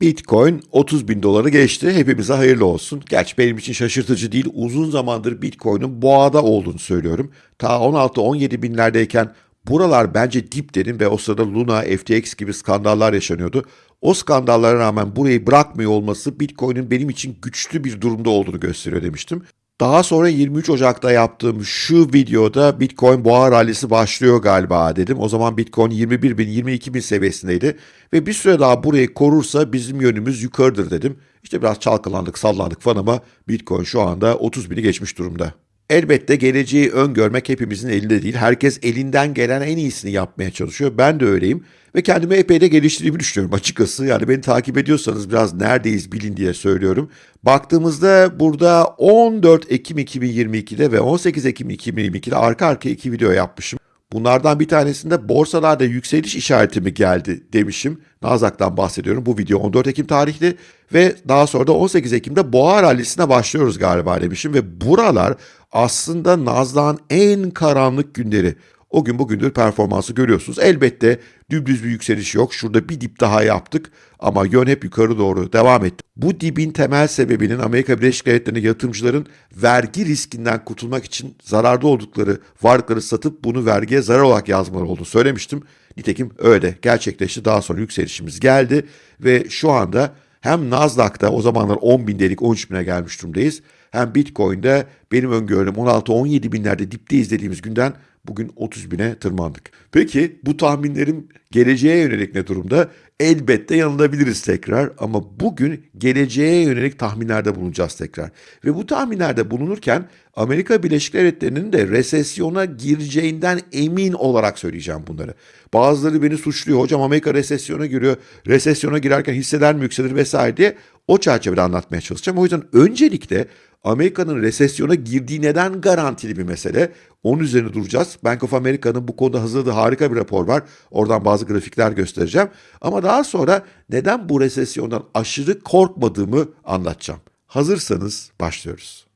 Bitcoin 30 bin doları geçti. Hepimize hayırlı olsun. Gerçi benim için şaşırtıcı değil. Uzun zamandır Bitcoin'in boğada olduğunu söylüyorum. Ta 16-17 binlerdeyken buralar bence dip dedim ve o sırada Luna, FTX gibi skandallar yaşanıyordu. O skandallara rağmen burayı bırakmıyor olması Bitcoin'in benim için güçlü bir durumda olduğunu gösteriyor demiştim. Daha sonra 23 Ocak'ta yaptığım şu videoda Bitcoin boğa rallisi başlıyor galiba dedim. O zaman Bitcoin 21 bin 22 bin seviyesindeydi ve bir süre daha burayı korursa bizim yönümüz yukarıdır dedim. İşte biraz çalkalandık sallandık falan ama Bitcoin şu anda 30 bini geçmiş durumda. Elbette geleceği öngörmek hepimizin elinde değil. Herkes elinden gelen en iyisini yapmaya çalışıyor. Ben de öyleyim. Ve kendimi epey de geliştirdiğimi düşünüyorum açıkçası. Yani beni takip ediyorsanız biraz neredeyiz bilin diye söylüyorum. Baktığımızda burada 14 Ekim 2022'de ve 18 Ekim 2022'de arka arkaya iki video yapmışım. Bunlardan bir tanesinde borsalarda yükseliş işareti mi geldi demişim. Nasdaq'tan bahsediyorum. Bu video 14 Ekim tarihli ve daha sonra da 18 Ekim'de boğa rallisine başlıyoruz galiba demişim. Ve buralar aslında Nasdaq'ın en karanlık günleri. O gün bugündür performansı görüyorsunuz. Elbette dümdüz bir yükseliş yok. Şurada bir dip daha yaptık ama yön hep yukarı doğru devam etti. Bu dibin temel sebebinin Amerika Birleşik Devletleri'nde yatırımcıların vergi riskinden kurtulmak için zararda oldukları varlıkları satıp bunu vergiye zarar olarak yazmaları olduğunu söylemiştim. Nitekim öyle gerçekleşti. Daha sonra yükselişimiz geldi ve şu anda hem Nasdaq'ta o zamanlar 10 bin dedik 13 bine gelmiş durumdayız. Hem Bitcoin'de benim öngörüm 16-17 binlerde dipte izlediğimiz günden Bugün 30 bine tırmandık. Peki bu tahminlerim geleceğe yönelik ne durumda? Elbette yanılabiliriz tekrar ama bugün geleceğe yönelik tahminlerde bulunacağız tekrar. Ve bu tahminlerde bulunurken Amerika Birleşik Devletleri'nin de resesyona gireceğinden emin olarak söyleyeceğim bunları. Bazıları beni suçluyor. Hocam Amerika resesyona giriyor. Resesyona girerken hisseler mi yükselir vesaire diye o çerçevede anlatmaya çalışacağım. O yüzden öncelikle Amerika'nın resesyona girdiği neden garantili bir mesele. Onun üzerine duracağız. Bank of America'nın bu konuda hazırladığı harika bir rapor var. Oradan bazı grafikler göstereceğim. Ama daha sonra neden bu resesyondan aşırı korkmadığımı anlatacağım. Hazırsanız başlıyoruz.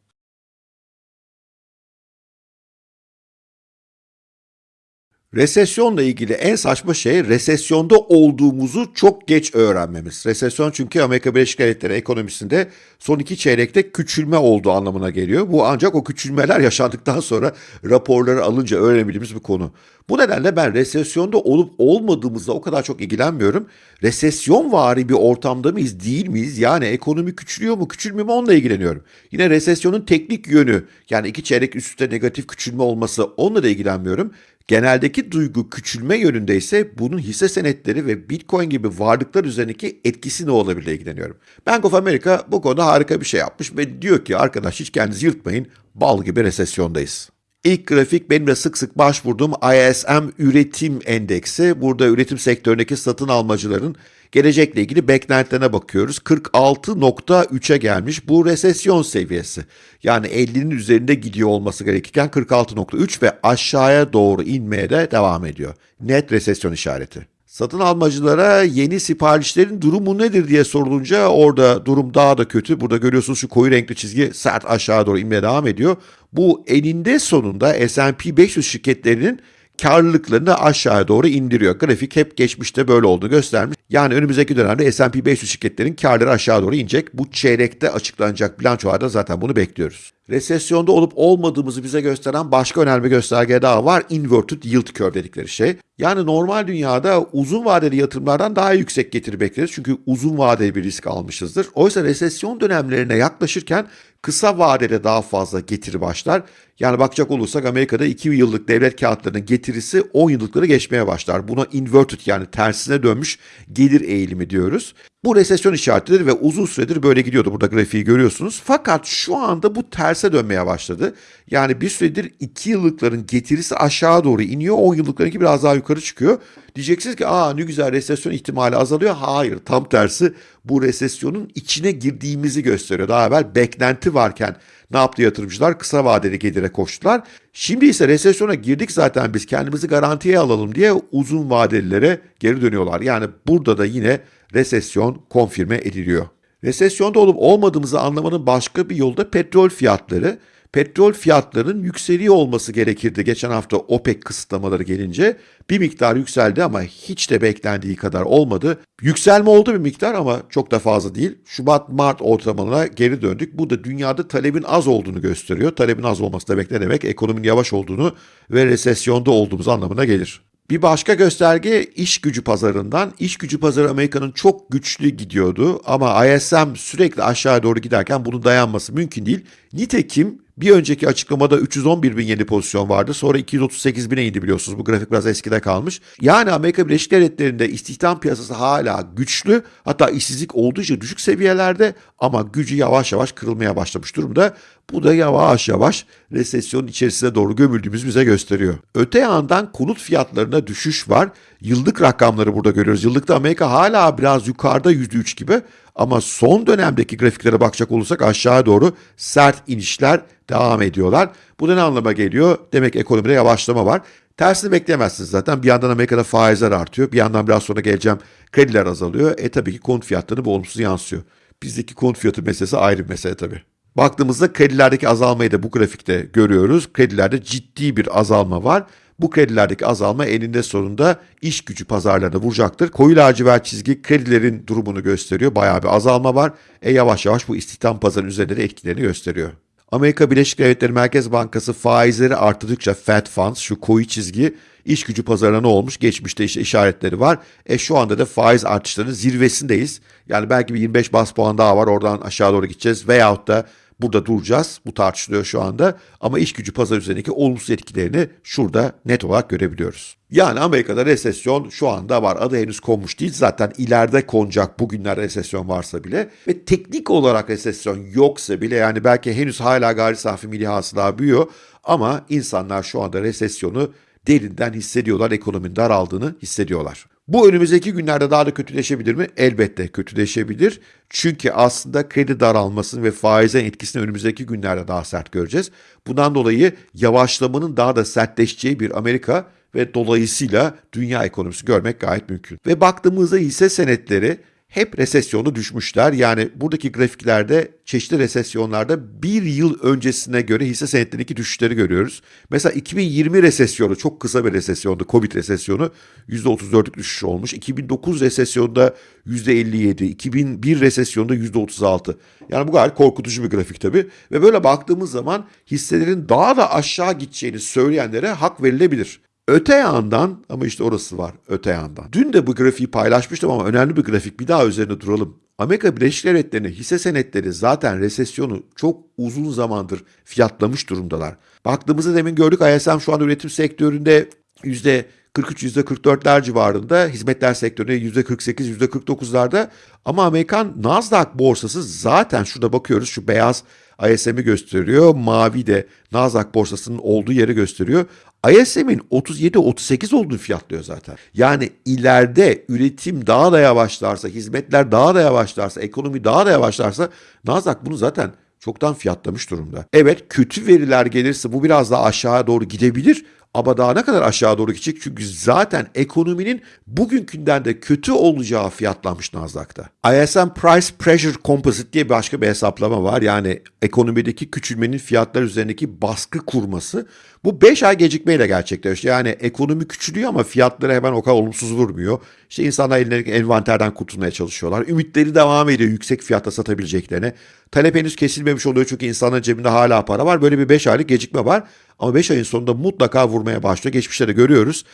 Resesyonla ilgili en saçma şey resesyonda olduğumuzu çok geç öğrenmemiz. Resesyon çünkü Amerika Birleşik Devletleri ekonomisinde son iki çeyrekte küçülme olduğu anlamına geliyor. Bu ancak o küçülmeler yaşandıktan sonra raporları alınca öğrenebildiğimiz bir konu. Bu nedenle ben resesyonda olup olmadığımızla o kadar çok ilgilenmiyorum. Resesyon vari bir ortamda mıyız değil miyiz? Yani ekonomi küçülüyor mu küçülmüyor mu onunla ilgileniyorum. Yine resesyonun teknik yönü yani iki çeyrek üstte negatif küçülme olması onunla da ilgilenmiyorum. Geneldeki duygu küçülme yönünde ise bunun hisse senetleri ve Bitcoin gibi varlıklar üzerindeki etkisi ne olabilir ilgileniyorum. Bank of America bu konuda harika bir şey yapmış ve diyor ki arkadaş hiç kendinizi yırtmayın bal gibi resesyondayız. İlk grafik benim de sık sık başvurduğum ISM üretim endeksi. Burada üretim sektöründeki satın almacıların gelecekle ilgili beklentilerine bakıyoruz. 46.3'e gelmiş bu resesyon seviyesi. Yani 50'nin üzerinde gidiyor olması gerekirken 46.3 ve aşağıya doğru inmeye de devam ediyor. Net resesyon işareti. Satın almacılara yeni siparişlerin durumu nedir diye sorulunca orada durum daha da kötü. Burada görüyorsunuz şu koyu renkli çizgi sert aşağı doğru inmeye devam ediyor. Bu eninde sonunda S&P 500 şirketlerinin karlılıklarını aşağıya doğru indiriyor. Grafik hep geçmişte böyle olduğunu göstermiş. Yani önümüzdeki dönemde S&P 500 şirketlerin karları aşağı doğru inecek. Bu çeyrekte açıklanacak bilançolarda zaten bunu bekliyoruz. Resesyonda olup olmadığımızı bize gösteren başka önemli gösterge daha var. Inverted Yield Curve dedikleri şey. Yani normal dünyada uzun vadeli yatırımlardan daha yüksek getiri bekleriz. Çünkü uzun vadeli bir risk almışızdır. Oysa resesyon dönemlerine yaklaşırken kısa vadede daha fazla getiri başlar. Yani bakacak olursak Amerika'da 2 yıllık devlet kağıtlarının getirisi 10 yıllıkları geçmeye başlar. Buna inverted yani tersine dönmüş gelir eğilimi diyoruz. Bu resesyon işaretidir ve uzun süredir böyle gidiyordu. Burada grafiği görüyorsunuz. Fakat şu anda bu terse dönmeye başladı. Yani bir süredir 2 yıllıkların getirisi aşağı doğru iniyor. 10 yıllıklarınki biraz daha yukarı çıkıyor. Diyeceksiniz ki aa ne güzel resesyon ihtimali azalıyor. Hayır tam tersi bu resesyonun içine girdiğimizi gösteriyor. Daha evvel beklenti varken ne yaptı yatırımcılar? Kısa vadeli gelire koştular. Şimdi ise resesyona girdik zaten biz kendimizi garantiye alalım diye uzun vadelilere geri dönüyorlar. Yani burada da yine resesyon konfirme ediliyor. Resesyonda olup olmadığımızı anlamanın başka bir yolu da petrol fiyatları. Petrol fiyatlarının yükseliyor olması gerekirdi geçen hafta OPEC kısıtlamaları gelince. Bir miktar yükseldi ama hiç de beklendiği kadar olmadı. Yükselme oldu bir miktar ama çok da fazla değil. Şubat-Mart ortalamalarına geri döndük. Bu da dünyada talebin az olduğunu gösteriyor. Talebin az olması demek ne demek? Ekonominin yavaş olduğunu ve resesyonda olduğumuz anlamına gelir. Bir başka gösterge iş gücü pazarından. İş gücü pazarı Amerika'nın çok güçlü gidiyordu ama ISM sürekli aşağı doğru giderken bunun dayanması mümkün değil. Nitekim bir önceki açıklamada 311 bin yeni pozisyon vardı. Sonra 238 bine indi biliyorsunuz. Bu grafik biraz eskide kalmış. Yani Amerika Birleşik Devletleri'nde istihdam piyasası hala güçlü. Hatta işsizlik oldukça düşük seviyelerde ama gücü yavaş yavaş kırılmaya başlamış durumda. Bu da yavaş yavaş resesyonun içerisine doğru gömüldüğümüz bize gösteriyor. Öte yandan konut fiyatlarına düşüş var. Yıllık rakamları burada görüyoruz. Yıllıkta Amerika hala biraz yukarıda %3 gibi ama son dönemdeki grafiklere bakacak olursak aşağı doğru sert inişler devam ediyorlar. Bu da ne anlama geliyor? Demek ekonomide yavaşlama var. Tersini bekleyemezsiniz zaten. Bir yandan Amerika'da faizler artıyor. Bir yandan biraz sonra geleceğim krediler azalıyor. E tabii ki konut fiyatlarını bu olumsuz yansıyor. Bizdeki konut fiyatı meselesi ayrı bir mesele tabii. Baktığımızda kredilerdeki azalmayı da bu grafikte görüyoruz. Kredilerde ciddi bir azalma var. Bu kredilerdeki azalma eninde sonunda iş gücü pazarlarına vuracaktır. Koyu lacivert çizgi kredilerin durumunu gösteriyor. Bayağı bir azalma var. E yavaş yavaş bu istihdam pazarının üzerinde de etkilerini gösteriyor. Amerika Birleşik Devletleri Merkez Bankası faizleri arttıkça Fed Funds şu koyu çizgi iş gücü pazarına ne olmuş? Geçmişte işte işaretleri var. E şu anda da faiz artışlarının zirvesindeyiz. Yani belki bir 25 bas puan daha var oradan aşağı doğru gideceğiz. Veyahut da Burada duracağız. Bu tartışılıyor şu anda. Ama iş gücü pazar üzerindeki olumsuz etkilerini şurada net olarak görebiliyoruz. Yani Amerika'da resesyon şu anda var. Adı henüz konmuş değil. Zaten ileride konacak bugünler resesyon varsa bile. Ve teknik olarak resesyon yoksa bile yani belki henüz hala gayri safi milli hasıla büyüyor. Ama insanlar şu anda resesyonu derinden hissediyorlar. Ekonominin daraldığını hissediyorlar. Bu önümüzdeki günlerde daha da kötüleşebilir mi? Elbette kötüleşebilir. Çünkü aslında kredi daralmasının ve faizin etkisini önümüzdeki günlerde daha sert göreceğiz. Bundan dolayı yavaşlamanın daha da sertleşeceği bir Amerika ve dolayısıyla dünya ekonomisi görmek gayet mümkün. Ve baktığımızda hisse senetleri hep resesyonu düşmüşler. Yani buradaki grafiklerde çeşitli resesyonlarda bir yıl öncesine göre hisse senetlerindeki düşüşleri görüyoruz. Mesela 2020 resesyonu çok kısa bir resesyondu. Covid resesyonu %34'lük düşüş olmuş. 2009 resesyonda %57, 2001 resesyonda %36. Yani bu gayet korkutucu bir grafik tabii. Ve böyle baktığımız zaman hisselerin daha da aşağı gideceğini söyleyenlere hak verilebilir. Öte yandan ama işte orası var öte yandan. Dün de bu grafiği paylaşmıştım ama önemli bir grafik bir daha üzerine duralım. Amerika Birleşik Devletleri'nin hisse senetleri zaten resesyonu çok uzun zamandır fiyatlamış durumdalar. Baktığımızda demin gördük ISM şu an üretim sektöründe %43, %44'ler civarında, hizmetler sektöründe %48, %49'larda ama Amerikan Nasdaq borsası zaten şurada bakıyoruz şu beyaz ISM'i gösteriyor. Mavi de Nasdaq borsasının olduğu yeri gösteriyor. ISM'in 37-38 olduğunu fiyatlıyor zaten. Yani ileride üretim daha da yavaşlarsa, hizmetler daha da yavaşlarsa, ekonomi daha da yavaşlarsa Nasdaq bunu zaten çoktan fiyatlamış durumda. Evet kötü veriler gelirse bu biraz daha aşağıya doğru gidebilir ama daha ne kadar aşağı doğru gidecek? Çünkü zaten ekonominin bugünkünden de kötü olacağı fiyatlanmış Nasdaq'ta. ISM Price Pressure Composite diye başka bir hesaplama var. Yani ekonomideki küçülmenin fiyatlar üzerindeki baskı kurması. Bu 5 ay gecikmeyle gerçekleşiyor. Yani ekonomi küçülüyor ama fiyatları hemen o kadar olumsuz vurmuyor. İşte insanlar ellerindeki envanterden kurtulmaya çalışıyorlar. Ümitleri devam ediyor yüksek fiyatta satabileceklerine. Talep henüz kesilmemiş oluyor çünkü insanların cebinde hala para var. Böyle bir 5 aylık gecikme var. Ama 5 ayın sonunda mutlaka vurmaya başlıyor. Geçmişte de görüyoruz.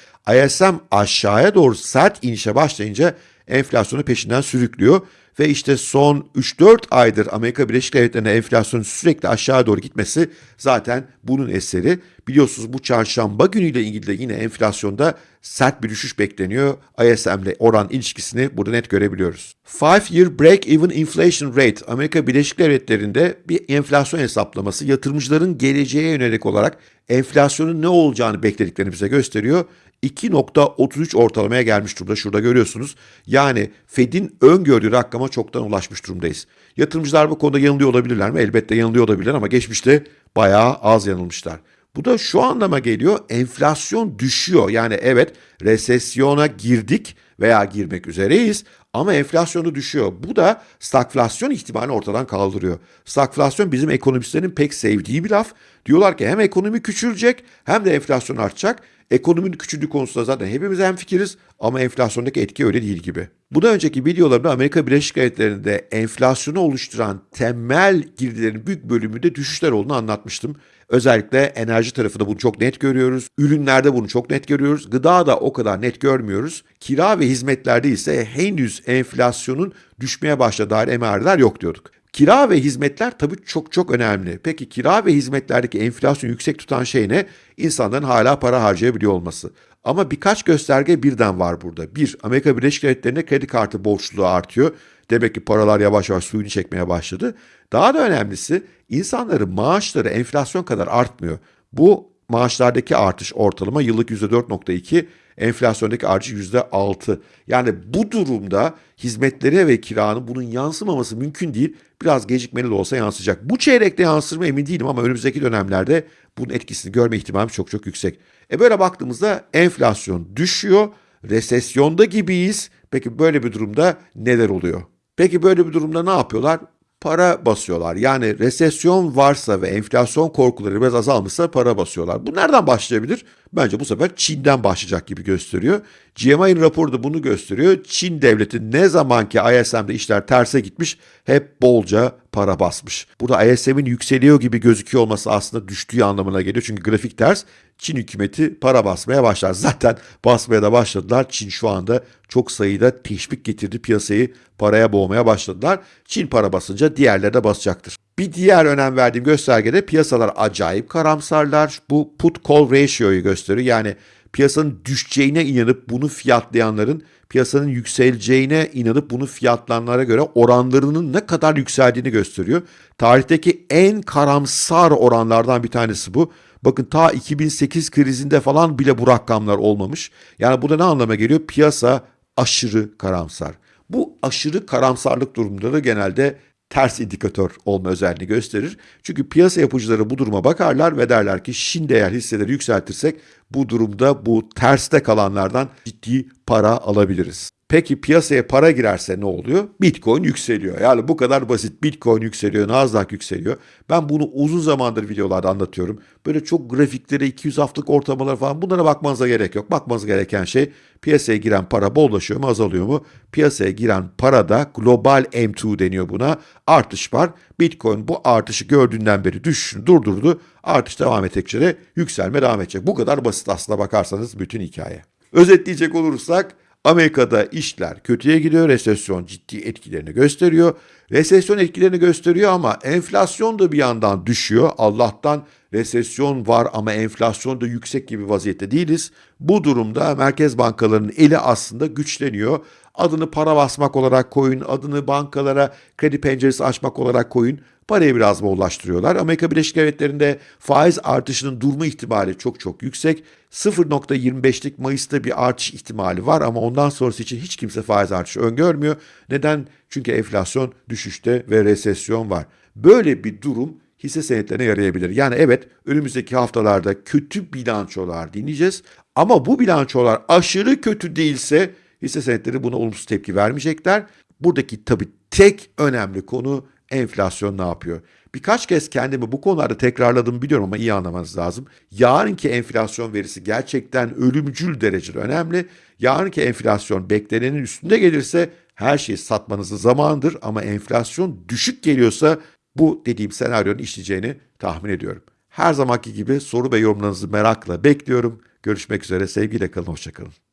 ISM aşağıya doğru sert inişe başlayınca enflasyonu peşinden sürüklüyor. Ve işte son 3-4 aydır Amerika Birleşik Devletleri'nde enflasyonun sürekli aşağı doğru gitmesi zaten bunun eseri. Biliyorsunuz bu çarşamba günüyle ilgili de yine enflasyonda sert bir düşüş bekleniyor. ISM'le oran ilişkisini burada net görebiliyoruz. 5-year break-even inflation rate Amerika Birleşik Devletleri'nde bir enflasyon hesaplaması yatırımcıların geleceğe yönelik olarak enflasyonun ne olacağını beklediklerini bize gösteriyor. 2.33 ortalamaya gelmiş durumda. Şurada görüyorsunuz. Yani Fed'in öngördüğü rakama çoktan ulaşmış durumdayız. Yatırımcılar bu konuda yanılıyor olabilirler mi? Elbette yanılıyor olabilirler ama geçmişte bayağı az yanılmışlar. Bu da şu anlama geliyor. Enflasyon düşüyor. Yani evet resesyona girdik veya girmek üzereyiz ama enflasyonu düşüyor. Bu da stagflasyon ihtimalini ortadan kaldırıyor. Stagflasyon bizim ekonomistlerin pek sevdiği bir laf. Diyorlar ki hem ekonomi küçülecek hem de enflasyon artacak. Ekonominin küçüldüğü konusunda zaten hepimiz hemfikiriz ama enflasyondaki etki öyle değil gibi. Bu da önceki videolarımda Amerika Birleşik Devletleri'nde enflasyonu oluşturan temel girdilerin büyük bölümünde düşüşler olduğunu anlatmıştım. Özellikle enerji tarafında bunu çok net görüyoruz. Ürünlerde bunu çok net görüyoruz. Gıda da o kadar net görmüyoruz. Kira ve hizmetlerde ise henüz enflasyonun düşmeye başladığı dair emareler yok diyorduk. Kira ve hizmetler tabii çok çok önemli. Peki kira ve hizmetlerdeki enflasyonu yüksek tutan şey ne? İnsanların hala para harcayabiliyor olması. Ama birkaç gösterge birden var burada. Bir, Amerika Birleşik Devletleri'nde kredi kartı borçluluğu artıyor. Demek ki paralar yavaş yavaş suyunu çekmeye başladı. Daha da önemlisi insanların maaşları enflasyon kadar artmıyor. Bu maaşlardaki artış ortalama yıllık %4.2, enflasyondaki artış %6. Yani bu durumda hizmetlere ve kiranın bunun yansımaması mümkün değil. Biraz gecikmeli de olsa yansıyacak. Bu çeyrekte yansır mı emin değilim ama önümüzdeki dönemlerde bunun etkisini görme ihtimalimiz çok çok yüksek. E böyle baktığımızda enflasyon düşüyor, resesyonda gibiyiz. Peki böyle bir durumda neler oluyor? Peki böyle bir durumda ne yapıyorlar? Para basıyorlar. Yani resesyon varsa ve enflasyon korkuları biraz azalmışsa para basıyorlar. Bu nereden başlayabilir? Bence bu sefer Çin'den başlayacak gibi gösteriyor. GMI'nin raporu da bunu gösteriyor. Çin devleti ne zamanki ISM'de işler terse gitmiş hep bolca para basmış. Burada ISM'in yükseliyor gibi gözüküyor olması aslında düştüğü anlamına geliyor. Çünkü grafik ters. Çin hükümeti para basmaya başlar. Zaten basmaya da başladılar. Çin şu anda çok sayıda teşvik getirdi piyasayı paraya boğmaya başladılar. Çin para basınca diğerleri de basacaktır. Bir diğer önem verdiğim göstergede piyasalar acayip karamsarlar. Bu put call ratio'yu gösteriyor. Yani piyasanın düşeceğine inanıp bunu fiyatlayanların piyasanın yükseleceğine inanıp bunu fiyatlananlara göre oranlarının ne kadar yükseldiğini gösteriyor. Tarihteki en karamsar oranlardan bir tanesi bu. Bakın ta 2008 krizinde falan bile bu rakamlar olmamış. Yani bu da ne anlama geliyor? Piyasa aşırı karamsar. Bu aşırı karamsarlık durumları genelde ters indikatör olma özelliğini gösterir. Çünkü piyasa yapıcıları bu duruma bakarlar ve derler ki şimdi eğer hisseleri yükseltirsek bu durumda bu terste kalanlardan ciddi para alabiliriz. Peki piyasaya para girerse ne oluyor? Bitcoin yükseliyor. Yani bu kadar basit. Bitcoin yükseliyor, Nasdaq yükseliyor. Ben bunu uzun zamandır videolarda anlatıyorum. Böyle çok grafiklere, 200 haftalık ortalamalar falan bunlara bakmanıza gerek yok. Bakmanız gereken şey piyasaya giren para bollaşıyor mu, azalıyor mu? Piyasaya giren parada global M2 deniyor buna. Artış var. Bitcoin bu artışı gördüğünden beri düşüşünü durdurdu. Artış devam ettikçe de yükselme devam edecek. Bu kadar basit aslında bakarsanız bütün hikaye. Özetleyecek olursak Amerika'da işler kötüye gidiyor. Resesyon ciddi etkilerini gösteriyor. Resesyon etkilerini gösteriyor ama enflasyon da bir yandan düşüyor. Allah'tan resesyon var ama enflasyon da yüksek gibi vaziyette değiliz. Bu durumda merkez bankalarının eli aslında güçleniyor. Adını para basmak olarak koyun, adını bankalara kredi penceresi açmak olarak koyun. Parayı biraz bollaştırıyorlar. Amerika Birleşik Devletleri'nde faiz artışının durma ihtimali çok çok yüksek. 0.25'lik Mayıs'ta bir artış ihtimali var ama ondan sonrası için hiç kimse faiz artışı öngörmüyor. Neden? Çünkü enflasyon düşüşte ve resesyon var. Böyle bir durum hisse senetlerine yarayabilir. Yani evet önümüzdeki haftalarda kötü bilançolar dinleyeceğiz ama bu bilançolar aşırı kötü değilse hisse senetleri buna olumsuz tepki vermeyecekler. Buradaki tabii tek önemli konu enflasyon ne yapıyor? Birkaç kez kendimi bu konularda tekrarladım biliyorum ama iyi anlamanız lazım. Yarınki enflasyon verisi gerçekten ölümcül derecede önemli. Yarınki enflasyon beklenenin üstünde gelirse her şeyi satmanızın zamanıdır ama enflasyon düşük geliyorsa bu dediğim senaryonun işleyeceğini tahmin ediyorum. Her zamanki gibi soru ve yorumlarınızı merakla bekliyorum. Görüşmek üzere, sevgiyle kalın, hoşçakalın.